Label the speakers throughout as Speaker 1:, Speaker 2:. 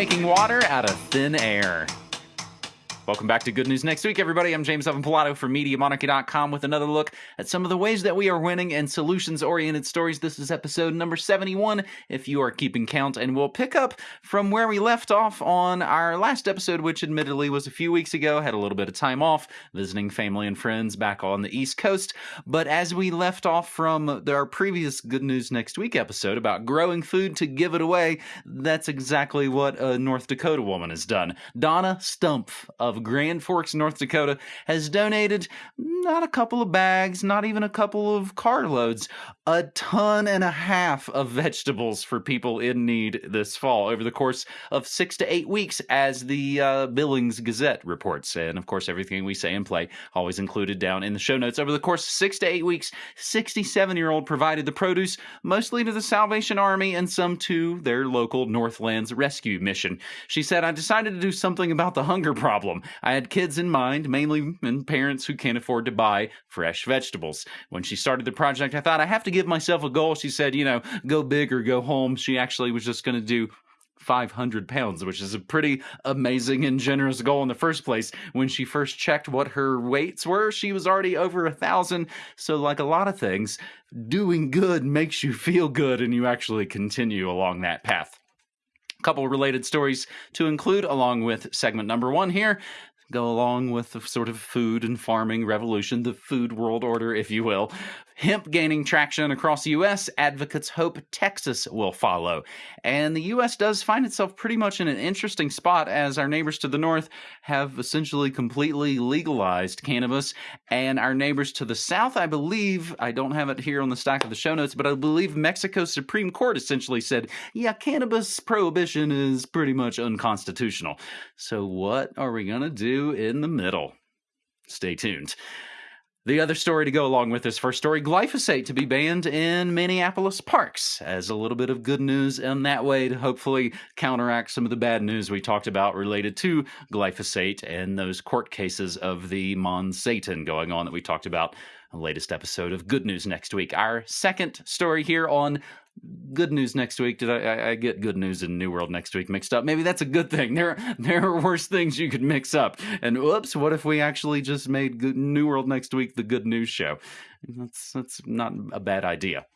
Speaker 1: making water out of thin air. Welcome back to Good News Next Week, everybody. I'm James Evan Pilato from MediaMonarchy.com with another look at some of the ways that we are winning and solutions oriented stories. This is episode number 71, if you are keeping count, and we'll pick up from where we left off on our last episode, which admittedly was a few weeks ago. Had a little bit of time off visiting family and friends back on the East Coast. But as we left off from our previous Good News Next Week episode about growing food to give it away, that's exactly what a North Dakota woman has done. Donna Stumpf of Grand Forks, North Dakota, has donated not a couple of bags, not even a couple of carloads, a ton and a half of vegetables for people in need this fall over the course of six to eight weeks, as the uh, Billings Gazette reports. And of course, everything we say and play always included down in the show notes. Over the course of six to eight weeks, 67 year old provided the produce mostly to the Salvation Army and some to their local Northlands rescue mission. She said, I decided to do something about the hunger problem. I had kids in mind, mainly and parents who can't afford to buy fresh vegetables. When she started the project, I thought I have to give myself a goal. She said, you know, go big or go home. She actually was just going to do 500 pounds, which is a pretty amazing and generous goal in the first place. When she first checked what her weights were, she was already over a thousand. So, like a lot of things, doing good makes you feel good and you actually continue along that path couple related stories to include along with segment number one here go along with the sort of food and farming revolution, the food world order, if you will. Hemp gaining traction across the U.S., advocates hope Texas will follow. And the U.S. does find itself pretty much in an interesting spot as our neighbors to the north have essentially completely legalized cannabis. And our neighbors to the south, I believe, I don't have it here on the stack of the show notes, but I believe Mexico's Supreme Court essentially said, yeah, cannabis prohibition is pretty much unconstitutional. So, what are we going to do in the middle? Stay tuned. The other story to go along with this first story glyphosate to be banned in Minneapolis parks as a little bit of good news in that way to hopefully counteract some of the bad news we talked about related to glyphosate and those court cases of the Monsanto going on that we talked about latest episode of Good News next week. Our second story here on good news next week. Did I, I, get good news and New World next week mixed up? Maybe that's a good thing. There, there are worse things you could mix up. And oops, what if we actually just made good, New World next week the good news show? That's that's not a bad idea.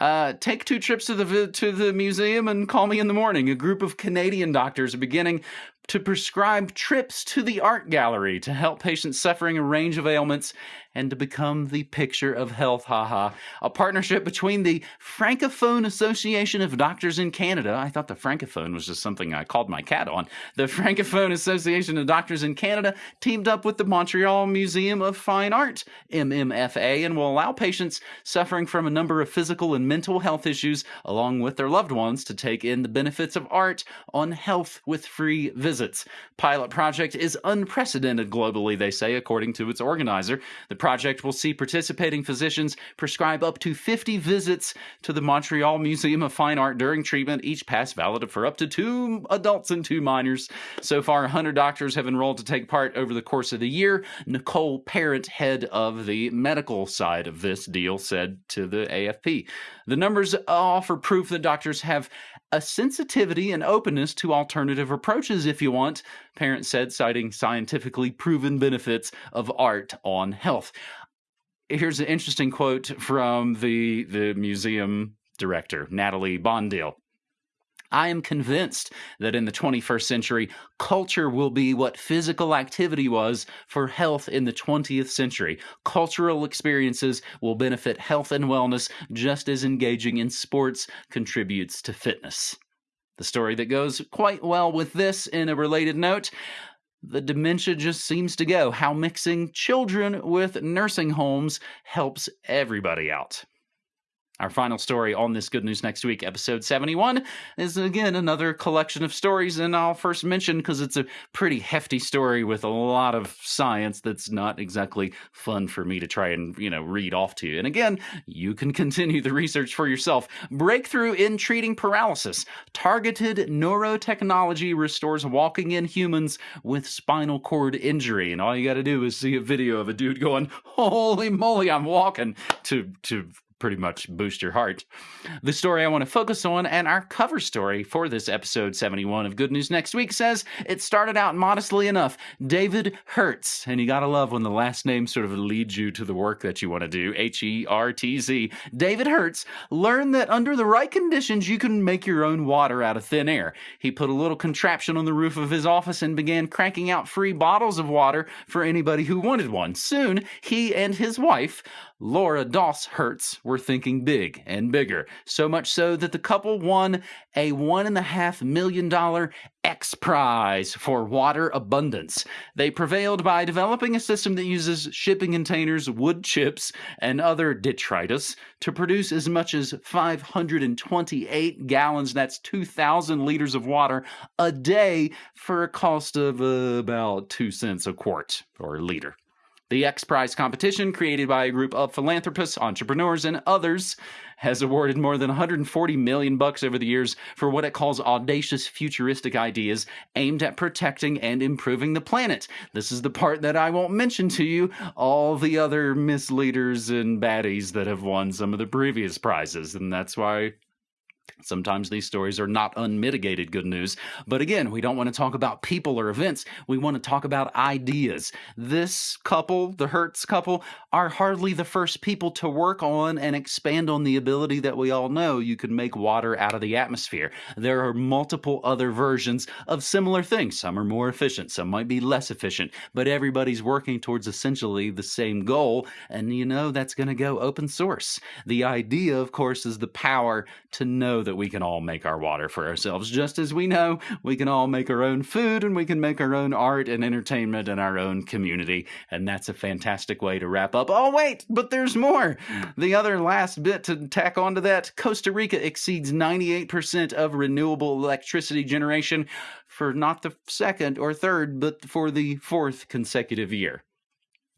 Speaker 1: Uh, take two trips to the to the museum and call me in the morning. A group of Canadian doctors are beginning to prescribe trips to the art gallery to help patients suffering a range of ailments and to become the picture of health, haha. A partnership between the Francophone Association of Doctors in Canada. I thought the Francophone was just something I called my cat on. The Francophone Association of Doctors in Canada teamed up with the Montreal Museum of Fine Art, MMFA, and will allow patients suffering from a number of physical and mental health issues, along with their loved ones, to take in the benefits of art on health with free visits. Pilot project is unprecedented globally, they say, according to its organizer. The project will see participating physicians prescribe up to 50 visits to the Montreal Museum of Fine Art during treatment, each pass valid for up to two adults and two minors. So far, 100 doctors have enrolled to take part over the course of the year. Nicole Parent, head of the medical side of this deal, said to the AFP. The numbers offer proof that doctors have a sensitivity and openness to alternative approaches if you want, Parent said, citing scientifically proven benefits of art on health. Here's an interesting quote from the, the museum director, Nathalie Bondil. I am convinced that in the 21st century, culture will be what physical activity was for health in the 20th century. Cultural experiences will benefit health and wellness just as engaging in sports contributes to fitness. The story that goes quite well with this in a related note the dementia just seems to go. How mixing children with nursing homes helps everybody out. Our final story on this Good News Next Week, episode 71, is again another collection of stories. And I'll first mention because it's a pretty hefty story with a lot of science that's not exactly fun for me to try and, you know, read off to you. And again, you can continue the research for yourself. Breakthrough in treating paralysis. Targeted neurotechnology restores walking in humans with spinal cord injury. And all you got to do is see a video of a dude going, Holy moly, I'm walking, to, to pretty much boost your heart. The story I want to focus on and our cover story for this episode 71 of Good News Next Week says it started out modestly enough. David Hertz, and you gotta love when the last name sort of leads you to the work that you want to do. H E R T Z. David Hertz learned that under the right conditions, you can make your own water out of thin air. He put a little contraption on the roof of his office and began cranking out free bottles of water for anybody who wanted one. Soon, he and his wife Laura Doss Hertz were thinking big and bigger, so much so that the couple won a $1.5 million X Prize for water abundance. They prevailed by developing a system that uses shipping containers, wood chips, and other detritus to produce as much as 528 gallons, that's 2,000 liters of water a day for a cost of uh, about 2 cents a quart or a liter. The X Prize competition, created by a group of philanthropists, entrepreneurs, and others, has awarded more than 140 million bucks over the years for what it calls audacious futuristic ideas aimed at protecting and improving the planet. This is the part that I won't mention to you all the other misleaders and baddies that have won some of the previous prizes, and that's why Sometimes these stories are not unmitigated good news. But again, we don't want to talk about people or events. We want to talk about ideas. This couple, the Hertz couple, are hardly the first people to work on and expand on the ability that we all know you can make water out of the atmosphere. There are multiple other versions of similar things. Some are more efficient, some might be less efficient, but everybody's working towards essentially the same goal. And you know, that's going to go open source. The idea, of course, is the power to know that we can all make our water for ourselves, just as we know we can all make our own food and we can make our own art and entertainment in our own community. And that's a fantastic way to wrap up. Oh, wait, but there's more. The other last bit to tack onto that Costa Rica exceeds 98% of renewable electricity generation for not the second or third, but for the fourth consecutive year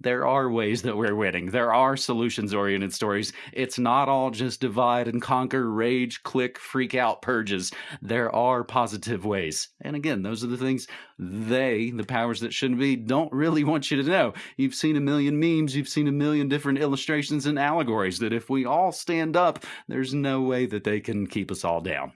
Speaker 1: there are ways that we're winning. There are solutions oriented stories. It's not all just divide and conquer, rage, click, freak out, purges. There are positive ways. And again, those are the things they, the powers that shouldn't be, don't really want you to know. You've seen a million memes, you've seen a million different illustrations and allegories that if we all stand up, there's no way that they can keep us all down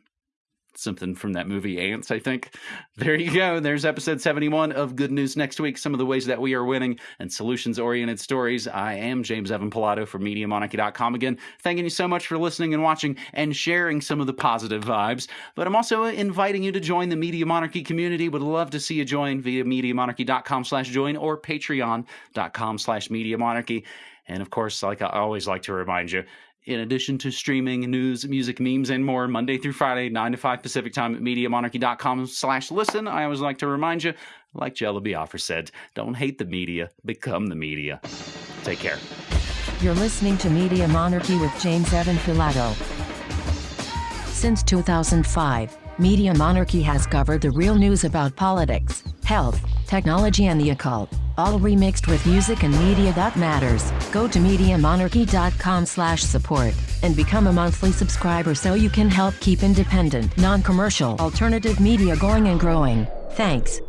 Speaker 1: something from that movie Ants, I think. There you go. There's episode 71 of Good News Next Week. Some of the ways that we are winning and solutions oriented stories. I am James Evan Pilato from MediaMonarchy.com again. Thanking you so much for listening and watching and sharing some of the positive vibes. But I'm also inviting you to join the Media Monarchy community. Would love to see you join via MediaMonarchy.com slash join or Patreon.com slash Media Monarchy. And of course, like I always like to remind you, in addition to streaming news, music, memes, and more Monday through Friday, 9 to 5 Pacific time at MediaMonarchy.com slash listen. I always like to remind you, like Jello Biafra said, don't hate the media, become the media. Take care.
Speaker 2: You're listening to Media Monarchy with James Evan Pilato. Since 2005, Media Monarchy has covered the real news about politics, health, technology and the occult all remixed with music and media that matters. Go to MediaMonarchy.com slash support and become a monthly subscriber so you can help keep independent, non-commercial, alternative media going and growing. Thanks.